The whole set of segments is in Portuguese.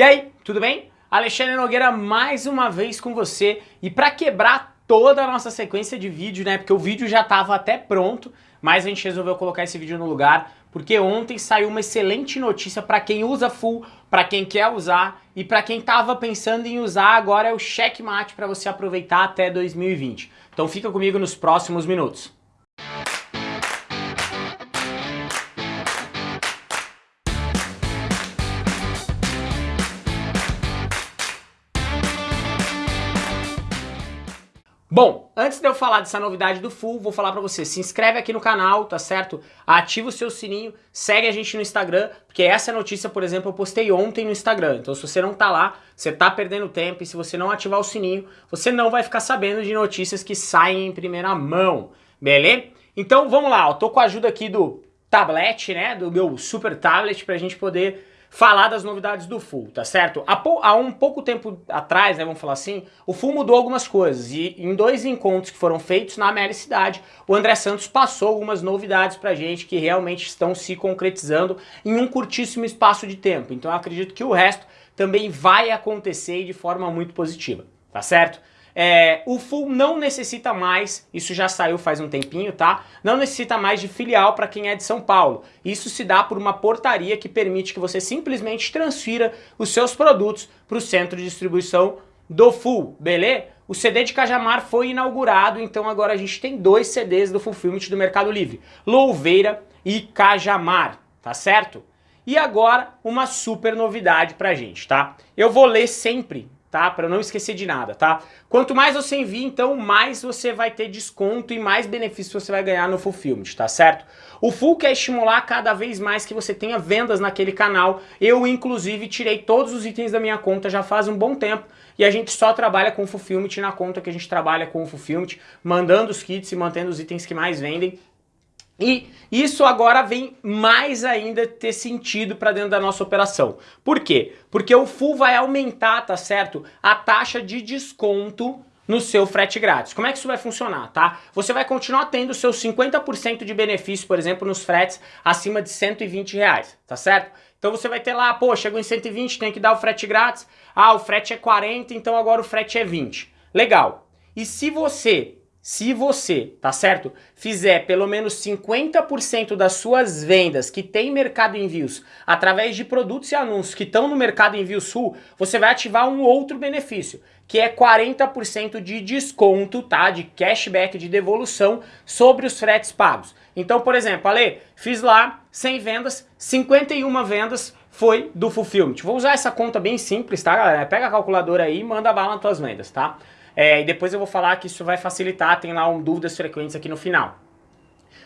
E aí, tudo bem? Alexandre Nogueira mais uma vez com você e para quebrar toda a nossa sequência de vídeo, né, porque o vídeo já estava até pronto, mas a gente resolveu colocar esse vídeo no lugar porque ontem saiu uma excelente notícia para quem usa full, para quem quer usar e para quem estava pensando em usar, agora é o checkmate para você aproveitar até 2020. Então fica comigo nos próximos minutos. Bom, antes de eu falar dessa novidade do Full, vou falar pra você, se inscreve aqui no canal, tá certo? Ativa o seu sininho, segue a gente no Instagram, porque essa notícia, por exemplo, eu postei ontem no Instagram. Então se você não tá lá, você tá perdendo tempo e se você não ativar o sininho, você não vai ficar sabendo de notícias que saem em primeira mão, beleza? Então vamos lá, eu tô com a ajuda aqui do tablet, né, do meu super tablet pra gente poder falar das novidades do Full, tá certo? Há, há, um pouco tempo atrás, né, vamos falar assim, o Full mudou algumas coisas e em dois encontros que foram feitos na Meli Cidade, o André Santos passou algumas novidades pra gente que realmente estão se concretizando em um curtíssimo espaço de tempo. Então eu acredito que o resto também vai acontecer de forma muito positiva, tá certo? É, o Full não necessita mais, isso já saiu faz um tempinho, tá? Não necessita mais de filial para quem é de São Paulo. Isso se dá por uma portaria que permite que você simplesmente transfira os seus produtos para o centro de distribuição do Full, beleza? O CD de Cajamar foi inaugurado, então agora a gente tem dois CDs do Fulfillment do Mercado Livre, Louveira e Cajamar, tá certo? E agora uma super novidade pra gente, tá? Eu vou ler sempre tá? Para não esquecer de nada, tá? Quanto mais você envia, então, mais você vai ter desconto e mais benefícios você vai ganhar no Fulfillment, tá certo? O Full quer estimular cada vez mais que você tenha vendas naquele canal. Eu, inclusive, tirei todos os itens da minha conta já faz um bom tempo e a gente só trabalha com o Fulfillment na conta que a gente trabalha com o Fulfillment, mandando os kits e mantendo os itens que mais vendem. E isso agora vem mais ainda ter sentido para dentro da nossa operação. Por quê? Porque o full vai aumentar, tá certo? A taxa de desconto no seu frete grátis. Como é que isso vai funcionar, tá? Você vai continuar tendo seus 50% de benefício, por exemplo, nos fretes acima de 120 reais, tá certo? Então você vai ter lá, pô, chegou em 120, tem que dar o frete grátis. Ah, o frete é 40, então agora o frete é 20. Legal. E se você se você, tá certo, fizer pelo menos 50% das suas vendas que tem Mercado Envios através de produtos e anúncios que estão no Mercado Envio Sul, você vai ativar um outro benefício, que é 40% de desconto, tá? De cashback, de devolução sobre os fretes pagos. Então, por exemplo, Ale, fiz lá 100 vendas, 51 vendas foi do Fulfillment. Vou usar essa conta bem simples, tá, galera? Pega a calculadora aí e manda bala nas tuas vendas, tá? É, e depois eu vou falar que isso vai facilitar, tem lá um dúvidas frequentes aqui no final.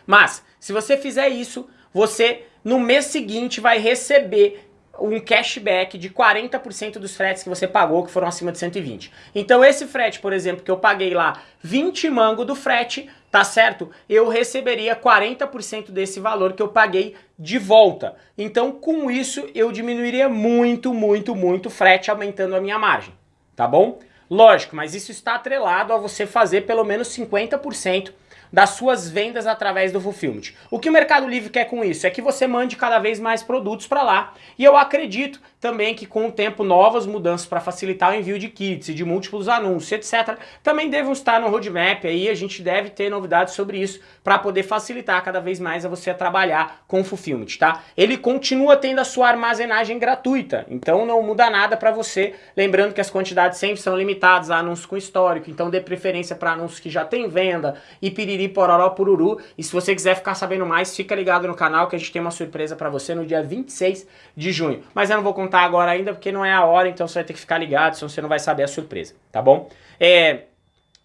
Mas, se você fizer isso, você no mês seguinte vai receber um cashback de 40% dos fretes que você pagou, que foram acima de 120. Então esse frete, por exemplo, que eu paguei lá 20 mango do frete, tá certo? Eu receberia 40% desse valor que eu paguei de volta. Então com isso eu diminuiria muito, muito, muito o frete, aumentando a minha margem, tá bom? Lógico, mas isso está atrelado a você fazer pelo menos 50% das suas vendas através do Fulfillment. O que o Mercado Livre quer com isso? É que você mande cada vez mais produtos para lá. E eu acredito também que com o tempo novas mudanças para facilitar o envio de kits e de múltiplos anúncios, etc. Também devem estar no roadmap aí, a gente deve ter novidades sobre isso para poder facilitar cada vez mais a você trabalhar com o Fulfillment, tá? Ele continua tendo a sua armazenagem gratuita, então não muda nada para você. Lembrando que as quantidades sempre são limitadas a anúncios com histórico, então dê preferência para anúncios que já tem venda e piriri piriri, pororó, pururu. E se você quiser ficar sabendo mais, fica ligado no canal que a gente tem uma surpresa pra você no dia 26 de junho. Mas eu não vou contar agora ainda porque não é a hora, então você vai ter que ficar ligado, senão você não vai saber a surpresa, tá bom? É...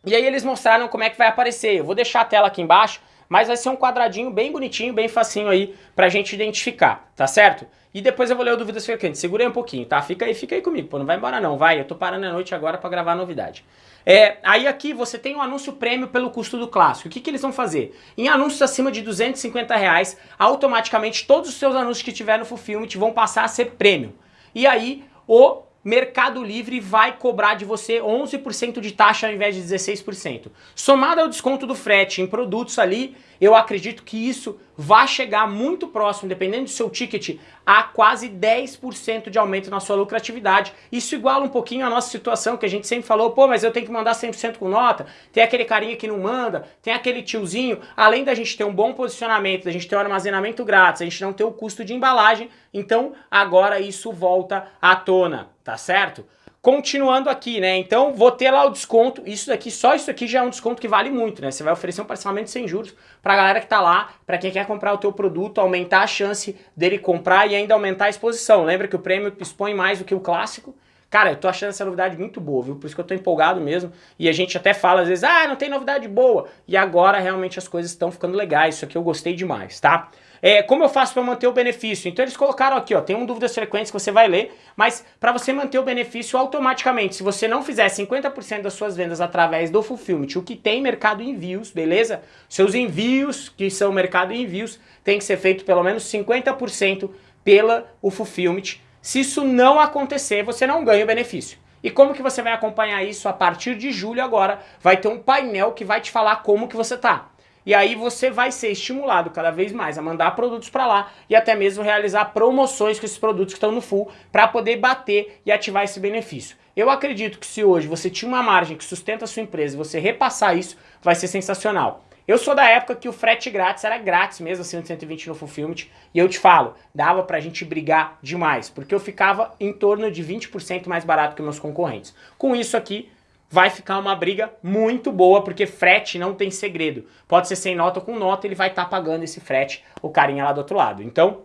E aí eles mostraram como é que vai aparecer. Eu vou deixar a tela aqui embaixo, mas vai ser um quadradinho bem bonitinho, bem facinho aí pra gente identificar, tá certo? E depois eu vou ler o Dúvidas Frequentes. Segura aí um pouquinho, tá? Fica aí, fica aí comigo, pô, não vai embora não, vai. Eu tô parando a noite agora pra gravar a novidade. É, aí aqui você tem um anúncio prêmio pelo custo do clássico. O que, que eles vão fazer? Em anúncios acima de 250 reais, automaticamente todos os seus anúncios que tiver no Fulfillment vão passar a ser prêmio. E aí o Mercado Livre vai cobrar de você 11% de taxa ao invés de 16%. Somado ao desconto do frete em produtos ali, eu acredito que isso vai chegar muito próximo, dependendo do seu ticket, a quase 10% de aumento na sua lucratividade. Isso iguala um pouquinho a nossa situação, que a gente sempre falou, pô, mas eu tenho que mandar 100% com nota, tem aquele carinha que não manda, tem aquele tiozinho, além da gente ter um bom posicionamento, da gente ter um armazenamento grátis, a gente não ter o custo de embalagem, então agora isso volta à tona, tá certo? Continuando aqui, né? Então vou ter lá o desconto. Isso daqui, só isso aqui já é um desconto que vale muito, né? Você vai oferecer um parcelamento sem juros pra galera que tá lá, pra quem quer comprar o teu produto, aumentar a chance dele comprar e ainda aumentar a exposição. Lembra que o prêmio expõe mais do que o clássico? Cara, eu tô achando essa novidade muito boa, viu? Por isso que eu tô empolgado mesmo. E a gente até fala às vezes, ah, não tem novidade boa. E agora realmente as coisas estão ficando legais. Isso aqui eu gostei demais, tá? É, como eu faço para manter o benefício? Então eles colocaram aqui, ó, tem um dúvidas frequentes que você vai ler, mas para você manter o benefício automaticamente, se você não fizer 50% das suas vendas através do Fulfillment, o que tem mercado envios, beleza? Seus envios, que são mercado envios, tem que ser feito pelo menos 50% pela o Fulfillment. Se isso não acontecer, você não ganha o benefício. E como que você vai acompanhar isso? A partir de julho agora vai ter um painel que vai te falar como que você tá. E aí você vai ser estimulado cada vez mais a mandar produtos para lá e até mesmo realizar promoções com esses produtos que estão no full para poder bater e ativar esse benefício. Eu acredito que se hoje você tinha uma margem que sustenta a sua empresa e você repassar isso, vai ser sensacional. Eu sou da época que o frete grátis era grátis mesmo, de 120 no Fulfillment, e eu te falo, dava pra gente brigar demais, porque eu ficava em torno de 20% mais barato que meus concorrentes. Com isso aqui, vai ficar uma briga muito boa, porque frete não tem segredo. Pode ser sem nota ou com nota, ele vai estar tá pagando esse frete, o carinha lá do outro lado. Então,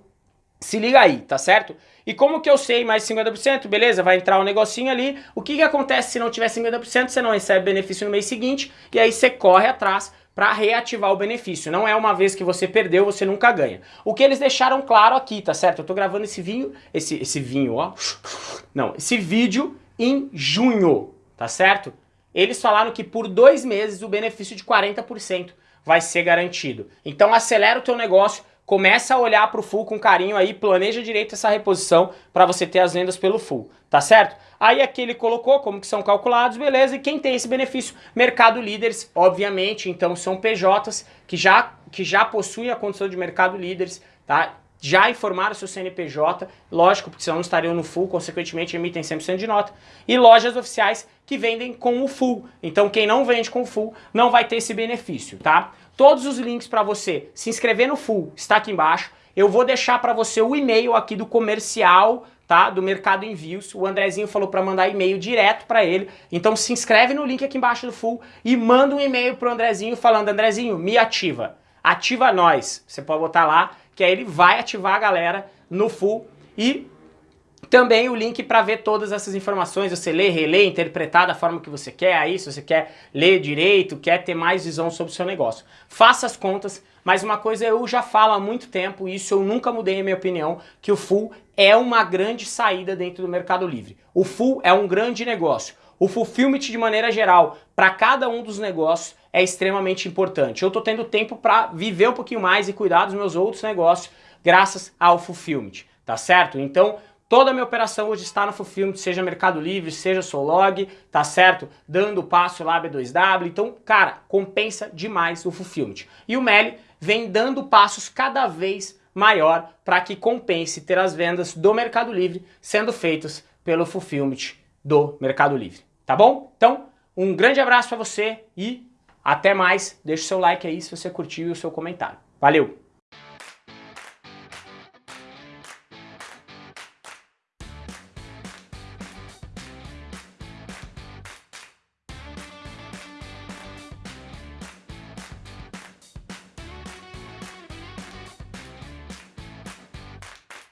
se liga aí, tá certo? E como que eu sei mais 50%? Beleza, vai entrar um negocinho ali. O que que acontece se não tiver 50%? Você não recebe benefício no mês seguinte, e aí você corre atrás para reativar o benefício. Não é uma vez que você perdeu, você nunca ganha. O que eles deixaram claro aqui, tá certo? Eu tô gravando esse vinho, esse, esse vinho, ó. Não, esse vídeo em junho, tá certo? Eles falaram que por dois meses o benefício de 40% vai ser garantido. Então acelera o teu negócio, começa a olhar para o full com carinho aí, planeja direito essa reposição para você ter as vendas pelo full, tá certo? Aí aqui ele colocou como que são calculados, beleza, e quem tem esse benefício? Mercado Líderes, obviamente, então são PJs que já, que já possuem a condição de Mercado Líderes, tá? Já informaram seu CNPJ, lógico, porque senão não estariam no full, consequentemente emitem 100% de nota, e lojas oficiais que vendem com o full. Então quem não vende com o full não vai ter esse benefício, tá? Todos os links para você se inscrever no full está aqui embaixo. Eu vou deixar para você o e-mail aqui do comercial, tá? Do Mercado Envios. O Andrezinho falou para mandar e-mail direto para ele. Então se inscreve no link aqui embaixo do full e manda um e-mail pro Andrezinho falando: "Andrezinho, me ativa. Ativa nós". Você pode botar lá que aí ele vai ativar a galera no full e também o link para ver todas essas informações, você lê, relê, interpretar da forma que você quer aí, se você quer ler direito, quer ter mais visão sobre o seu negócio. Faça as contas, mas uma coisa eu já falo há muito tempo, e isso eu nunca mudei a minha opinião, que o full é uma grande saída dentro do Mercado Livre. O full é um grande negócio. O fulfillment de maneira geral, para cada um dos negócios, é extremamente importante. Eu estou tendo tempo para viver um pouquinho mais e cuidar dos meus outros negócios graças ao fulfillment, tá certo? Então, toda a minha operação hoje está no fulfillment, seja Mercado Livre, seja Solog, tá certo? Dando passo lá B2W. Então, cara, compensa demais o fulfillment. E o Meli vem dando passos cada vez maior para que compense ter as vendas do Mercado Livre sendo feitas pelo fulfillment do Mercado Livre. Tá bom? Então, um grande abraço para você e até mais, deixa o seu like aí se você curtiu e o seu comentário. Valeu!